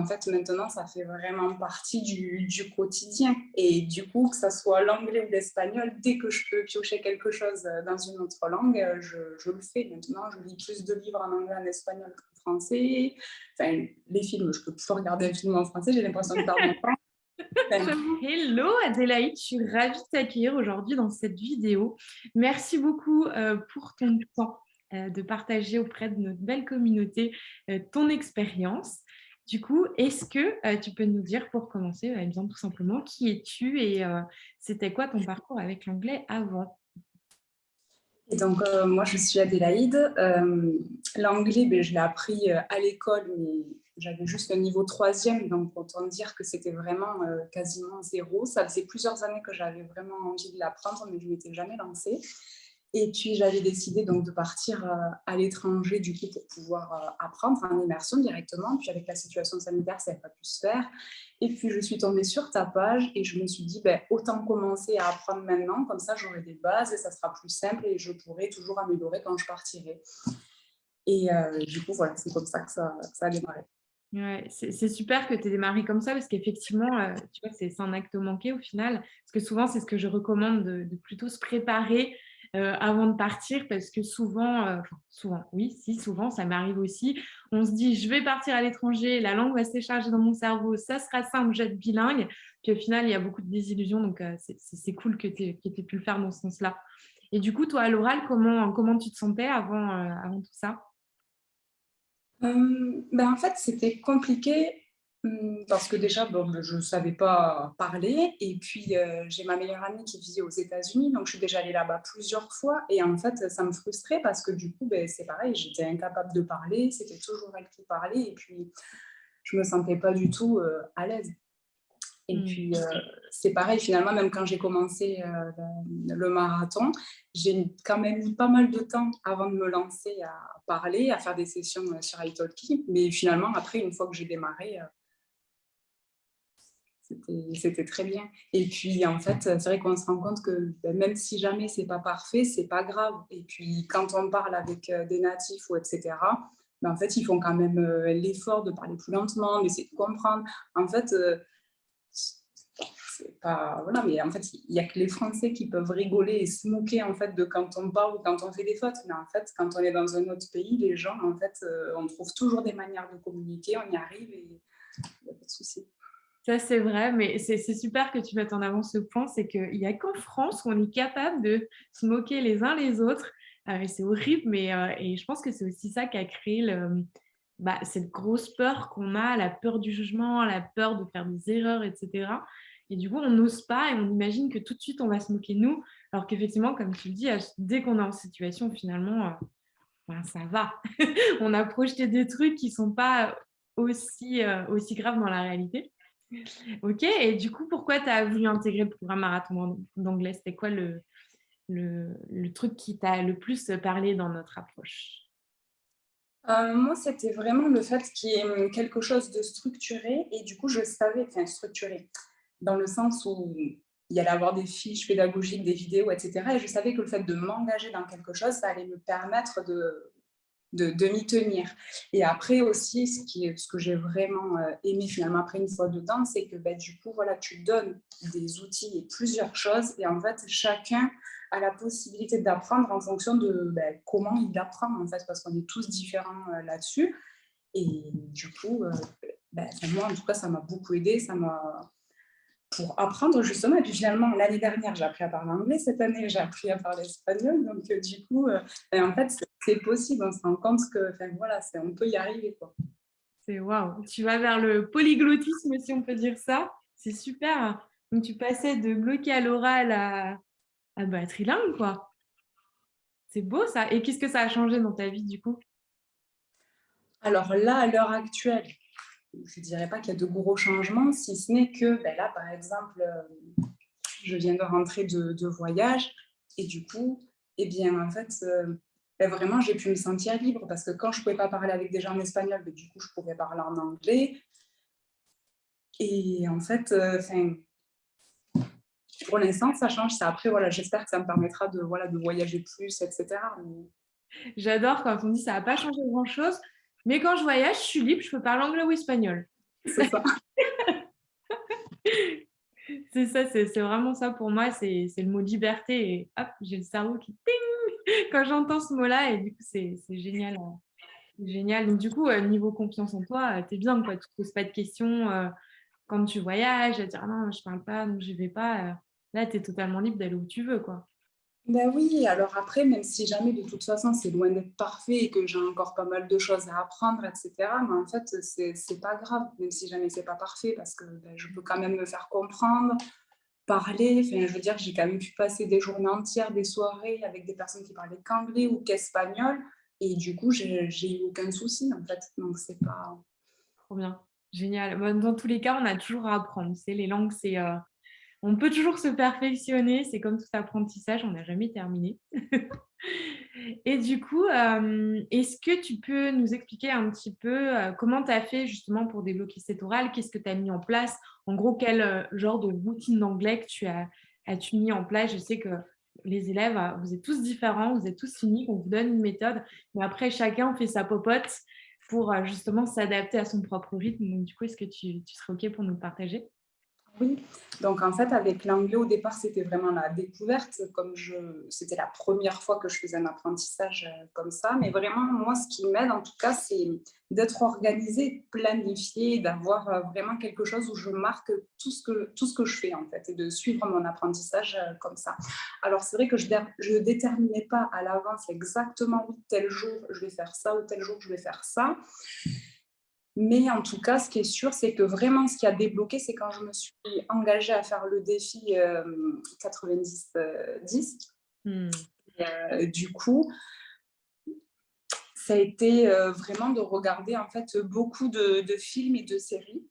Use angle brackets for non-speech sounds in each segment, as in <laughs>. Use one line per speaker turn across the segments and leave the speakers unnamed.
En fait, maintenant, ça fait vraiment partie du, quotidien. Et du coup, que ce soit l'anglais ou l'espagnol, dès que je peux piocher quelque chose dans une autre langue, je, je, le fais. Maintenant, je lis plus de livres en anglais, en espagnol qu'en français. Enfin, les films, je peux toujours regarder un film en français, j'ai l'impression de perdre mon temps. <laughs>
Hello Adélaïde, je suis ravie de t'accueillir aujourd'hui dans cette vidéo. Merci beaucoup euh, pour ton temps euh, de partager auprès de notre belle communauté euh, ton expérience. Du coup, est-ce que tu peux nous dire pour commencer, bien, tout simplement, qui es-tu et c'était quoi ton parcours avec l'anglais avant?
Donc, moi, je suis Adélaïde. L'anglais, ben, je l'ai appris à l'école, mais j'avais juste le niveau troisième, donc autant dire que c'était vraiment euh, quasiment zéro. Ça faisait plusieurs années que j'avais vraiment envie de l'apprendre, mais je ne m'étais jamais lancée. Et puis, j'avais décidé donc de partir euh, à l'étranger du coup pour pouvoir euh, apprendre en immersion directement. Puis, avec la situation sanitaire, ça n'a pas pu se faire. Et puis, je suis tombée sur ta page et je me suis dit, ben, autant commencer à apprendre maintenant. Comme ça, j'aurai des bases et ça sera plus simple et je pourrai toujours améliorer quand je partirai. Et du coup, voilà, c'est comme ça que ça, ça a démarré.
Ouais, c'est super que tu aies démarré comme ça parce qu'effectivement, euh, tu vois, c'est un acte manqué au final. Parce que souvent, c'est ce que je recommande de, plutôt se préparer euh, avant de partir parce que souvent, euh, souvent, oui, si, souvent, ça m'arrive aussi. On se dit, je vais partir à l'étranger, la langue va se décharger dans mon cerveau, ça sera simple, je vais être bilingue. Puis au final, il y a beaucoup de désillusions, donc c'est cool que tu aies, pu le faire dans ce sens-là. Et du coup, toi, à l'oral, comment, comment tu te sentais avant, avant tout ça?
Euh, ben en fait, c'était compliqué parce que déjà, bon, ben, je ne savais pas parler. Et puis, euh, j'ai ma meilleure amie qui vivait aux États-Unis. Donc, je suis déjà allée là-bas plusieurs fois. Et en fait, ça me frustrait parce que du coup, ben, c'est pareil, j'étais incapable de parler. C'était toujours elle qui parlait. Et puis, je ne me sentais pas du tout euh, à l'aise. Et mmh. puis, euh, c'est pareil, finalement, même quand j'ai commencé le, marathon, j'ai quand même mis pas mal de temps avant de me lancer à parler, à faire des sessions sur iTalki. Mais finalement, après, une fois que j'ai démarré, c'était très bien. Et puis, en fait, c'est vrai qu'on se rend compte que ben, même si jamais c'est pas parfait, c'est pas grave. Et puis, quand on parle avec des natifs ou etc., ben, en fait, ils font quand même l'effort de parler plus lentement, d'essayer de comprendre. En fait, pas voilà mais en fait il n'y a que les Français qui peuvent rigoler et se moquer en fait de quand on parle ou quand on fait des fautes mais en fait quand on est dans un autre pays les gens en fait euh, on trouve toujours des manières de communiquer on y arrive et il n'y a pas de souci
ça, c'est vrai, mais c'est super que tu mettes en avant ce point, c'est qu'il n'y a qu'en France où on est capable de se moquer les uns les autres. Euh, c'est horrible, mais euh, et je pense que c'est aussi ça qui a créé bah, cette grosse peur qu'on a, la peur du jugement, la peur de faire des erreurs, etc. Et du coup, on n'ose pas et on imagine que tout de suite, on va se moquer nous. Alors qu'effectivement, comme tu le dis, dès qu'on est en situation, finalement, euh, ben, ça va. <laughs> on a projeté des trucs qui ne sont pas aussi, euh, aussi graves dans la réalité. Ok, et du coup, pourquoi tu as voulu intégrer le programme marathon d'anglais? C'était quoi le, le, truc qui t'a le plus parlé dans notre approche?
Euh, moi, c'était vraiment le fait qu'il y ait quelque chose de structuré et du coup, je savais, enfin structuré, dans le sens où il y allait avoir des fiches pédagogiques, des vidéos, etc. Et je savais que le fait de m'engager dans quelque chose, ça allait me permettre de, de, m'y tenir. Et après aussi, ce, qui ce que j'ai vraiment euh, aimé finalement après une fois dedans, c'est que ben, du coup, voilà, tu donnes des outils et plusieurs choses et en fait, chacun a la possibilité d'apprendre en fonction de ben, comment il apprend en fait, parce qu'on est tous différents euh, là-dessus. Et du coup, euh, ben, moi en tout cas, ça m'a beaucoup aidé, ça m'a pour apprendre justement. Et puis finalement, l'année dernière, j'ai appris à parler anglais. Cette année, j'ai appris à parler espagnol. Donc, euh, du coup, euh, en fait, c'est possible. On se rend compte que, enfin, voilà, on peut y arriver.
C'est waouh. Tu vas vers le polyglottisme, si on peut dire ça. C'est super. Donc, tu passais de bloquer à l'oral à, à bah, trilingue, quoi. C'est beau, ça. Et qu'est-ce que ça a changé dans ta vie, du coup?
Alors là, à l'heure actuelle, je ne dirais pas qu'il y a de gros changements, si ce n'est que ben là, par exemple, euh, je viens de rentrer de, voyage et du coup, eh bien, en fait, euh, ben vraiment, j'ai pu me sentir libre parce que quand je ne pouvais pas parler avec des gens en espagnol, ben, du coup, je pouvais parler en anglais. Et en fait, euh, pour l'instant, ça change. Après, voilà, j'espère que ça me permettra de, voilà, de voyager plus, etc.
J'adore quand on dit ça n'a pas changé grand-chose. Mais quand je voyage, je suis libre, je peux parler anglais ou espagnol.
C'est ça. <laughs>
c'est ça, c'est vraiment ça pour moi, c'est le mot liberté et hop, j'ai le cerveau qui ting <laughs> quand j'entends ce mot-là et du coup, c'est génial. Hein. Génial. Donc, du coup, euh, niveau confiance en toi, euh, tu es bien, quoi. Tu ne te poses pas de questions euh, quand tu voyages, à dire «Ah non, je ne parle pas, donc je ne vais pas. Là, tu es totalement libre d'aller où tu veux, quoi.
Ben oui, alors après, même si jamais de toute façon c'est loin d'être parfait et que j'ai encore pas mal de choses à apprendre, etc., mais en fait, c'est pas grave, même si jamais c'est pas parfait, parce que ben, je peux quand même me faire comprendre, parler. Enfin, je veux dire, j'ai quand même pu passer des journées entières, des soirées avec des personnes qui parlaient qu'anglais ou qu'espagnol. Et du coup, j'ai eu aucun souci, en fait. Donc, c'est pas...
Trop bien. Génial. Dans tous les cas, on a toujours à apprendre. C'est les langues, c'est... Euh, on peut toujours se perfectionner. C'est comme tout apprentissage, on n'a jamais terminé. <laughs> Et du coup, euh, est-ce que tu peux nous expliquer un petit peu euh, comment tu as fait justement pour débloquer cet oral Qu'est-ce que tu as mis en place? En gros, quel genre de routine d'anglais que tu as, as-tu mis en place? Je sais que les élèves, euh, vous êtes tous différents, vous êtes tous uniques, on vous donne une méthode, mais après, chacun fait sa popote pour euh, justement s'adapter à son propre rythme. Donc, du coup, est-ce que tu, tu serais OK pour nous partager?
Oui, donc en fait, avec l'anglais, au départ, c'était vraiment la découverte, comme je, c'était la première fois que je faisais un apprentissage euh, comme ça. Mais vraiment, moi, ce qui m'aide, en tout cas, c'est d'être organisé, planifié, d'avoir euh, vraiment quelque chose où je marque tout ce que, tout ce que je fais, en fait, et de suivre mon apprentissage euh, comme ça. Alors, c'est vrai que je ne déterminais pas à l'avance exactement, tel jour, je vais faire ça, ou tel jour, je vais faire ça. Mais en tout cas, ce qui est sûr, c'est que vraiment, ce qui a débloqué, c'est quand je me suis engagée à faire le défi 90-10. Euh, hmm. euh, du coup, ça a été euh, vraiment de regarder en fait beaucoup de films et de séries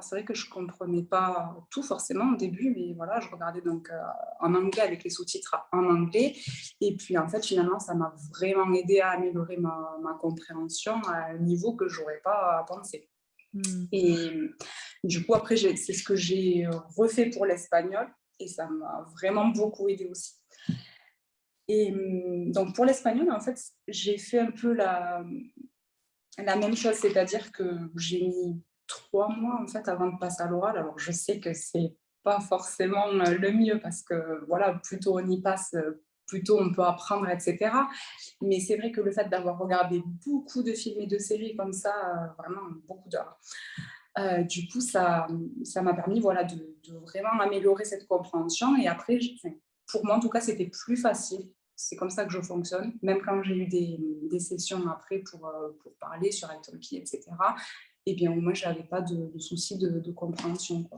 c'est vrai que je ne comprenais pas tout forcément au début, mais voilà, je regardais donc euh, en anglais avec les sous-titres en anglais. Et puis en fait, finalement, ça m'a vraiment aidé à améliorer ma, compréhension à un niveau que je n'aurais pas pensé. Hmm. Et du coup, après, c'est ce que j'ai refait pour l'espagnol et ça m'a vraiment beaucoup aidé aussi. Et donc pour l'espagnol, en fait, j'ai fait un peu la, la même chose, c'est-à-dire que j'ai mis trois mois en fait avant de passer à l'oral. Alors je sais que c'est pas forcément euh, le mieux parce que voilà, plutôt on y passe, euh, plutôt on peut apprendre, etc. Mais c'est vrai que le fait d'avoir regardé beaucoup de films et de séries comme ça, euh, vraiment beaucoup d'heures, du coup, ça m'a permis voilà, de, vraiment améliorer cette compréhension. Et après, pour moi, en tout cas, c'était plus facile. C'est comme ça que je fonctionne, même quand j'ai eu des, des, sessions après pour, pour parler sur Italki, etc et bien moi, je n'avais pas de, souci de, compréhension.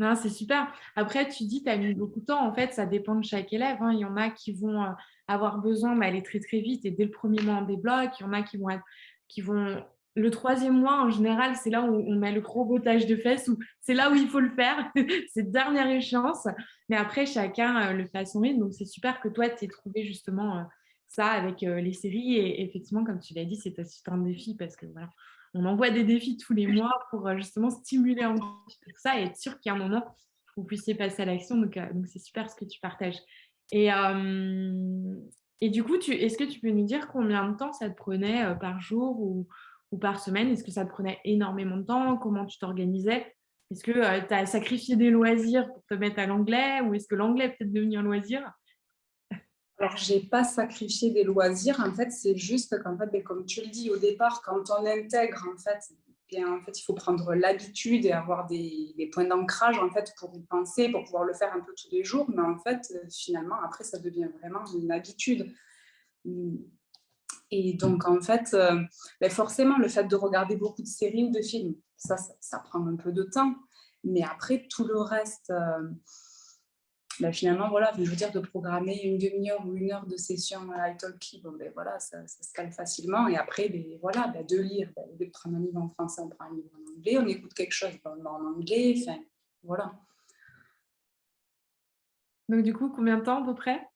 Non, c'est super. Après, tu dis, tu as mis beaucoup de temps. En fait, ça dépend de chaque élève. Hein. Il y en a qui vont euh, avoir besoin d'aller très, très vite et dès le premier mois, on débloque. Il y en a qui vont être, qui vont... Le troisième mois, en général, c'est là où on met le gros bottage de fesses, ou c'est là où il faut le faire. <laughs> c'est dernière échéance. Mais après, chacun euh, le fait à son rythme. Donc, c'est super que toi, tu aies trouvé justement euh, ça avec les séries. Et effectivement, comme tu l'as dit, c'est un défi parce que voilà, on envoie des défis tous les mois pour euh, justement stimuler encore ça et être sûr qu'il y a un moment vous puissiez passer à l'action. Donc, euh, donc c'est super ce que tu partages. Et, euh, du coup, est-ce que tu peux nous dire combien de temps ça te prenait par jour ou, par semaine? Est-ce que ça te prenait énormément de temps? Comment tu t'organisais? Est-ce que tu as sacrifié des loisirs pour te mettre à l'anglais ou est-ce que l'anglais peut-être devenu un loisir?
Alors, je n'ai pas sacrifié des loisirs. En fait, c'est juste qu'en fait, ben, comme tu le dis au départ, quand on intègre, en fait, bien, en fait il faut prendre l'habitude et avoir des, points d'ancrage en fait, pour y penser, pour pouvoir le faire un peu tous les jours. Mais en fait, finalement, après, ça devient vraiment une habitude. Et donc, en fait, euh, ben, forcément, le fait de regarder beaucoup de séries ou de films, ça, ça, prend un peu de temps. Mais après, tout le reste... Euh, bah, finalement, voilà, je veux dire, de programmer une demi-heure ou une heure de session à italki, bon, ben, voilà, ça, se calme facilement. Et après, ben, voilà, ben, de lire, ben, de prendre un livre en français, on prend un livre en anglais, on écoute quelque chose en anglais, enfin, voilà.
Donc, du coup, combien de temps à peu près?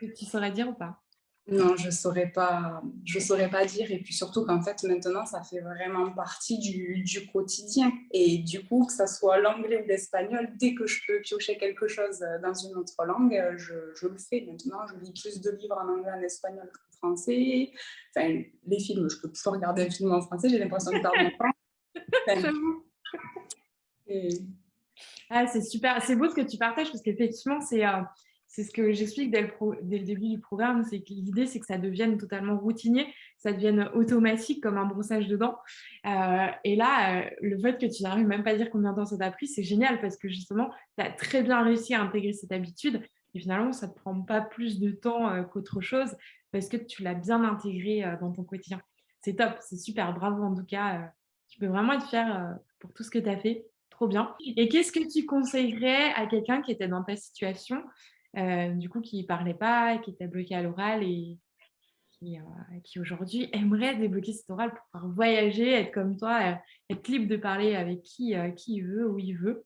Tu saurais dire ou pas?
Non, je ne saurais, pas, je saurais pas dire. Et puis surtout qu'en fait, maintenant, ça fait vraiment partie du, du, quotidien. Et du coup, que ce soit l'anglais ou l'espagnol, dès que je peux piocher quelque chose dans une autre langue, je, je, le fais. Maintenant, je lis plus de livres en anglais, en espagnol qu'en français. Enfin, les films, je peux toujours regarder un film en français, j'ai l'impression de perdre mon temps. <laughs>
Ah, c'est super, c'est beau ce que tu partages parce qu'effectivement, c'est euh, c'est ce que j'explique dès, le début du programme, c'est que l'idée, c'est que ça devienne totalement routinier, ça devienne automatique comme un brossage de dents. Euh, et là, euh, le fait que tu n'arrives même pas à dire combien de temps ça t'a pris, c'est génial parce que justement, tu as très bien réussi à intégrer cette habitude et finalement, ça ne te prend pas plus de temps qu'autre chose parce que tu l'as bien intégré dans ton quotidien. C'est top, c'est super, bravo en tout cas. tu peux vraiment être fier pour tout ce que tu as fait bien. Et qu'est-ce que tu conseillerais à quelqu'un qui était dans ta situation, euh, du coup, qui ne parlait pas, qui était bloqué à l'oral et qui, euh, qui aujourd'hui <laughs> aimerait débloquer cet oral pour pouvoir voyager, être comme toi, euh, être libre de parler avec qui, qui il veut, où il veut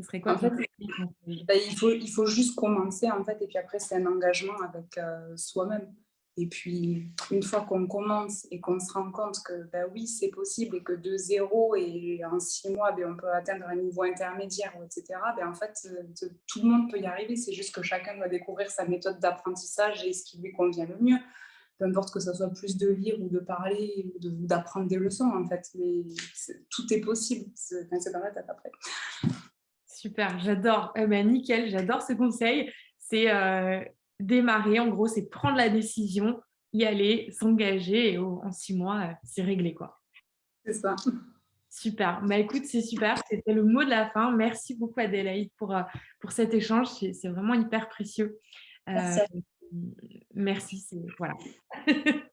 ce serait quoi
en fait, bah, il, faut, il faut juste commencer, en fait, et puis après, c'est un engagement avec soi-même. Et puis, une fois qu'on commence et qu'on se rend compte que ben oui, c'est possible et que de zéro et en six mois, ben, on peut atteindre un niveau intermédiaire, etc., ben en fait, euh, tout le monde peut y arriver. C'est juste que chacun doit découvrir sa méthode d'apprentissage et ce qui lui convient le mieux. Peu importe que ce soit plus de lire ou de parler ou d'apprendre des leçons, en fait. Mais tout est possible. C'est dans la tête après.
Super, j'adore. Eh ben, nickel, j'adore ce conseil. C'est euh, démarrer, en gros, c'est prendre la décision, y aller, s'engager et en six mois, euh, c'est réglé. quoi.
C'est ça.
Super. Bah, écoute, c'est super. C'était le mot de la fin. Merci beaucoup, Adélaïde, pour, euh, pour cet échange. C'est vraiment hyper précieux.
Merci.
Euh, merci. Voilà. <laughs>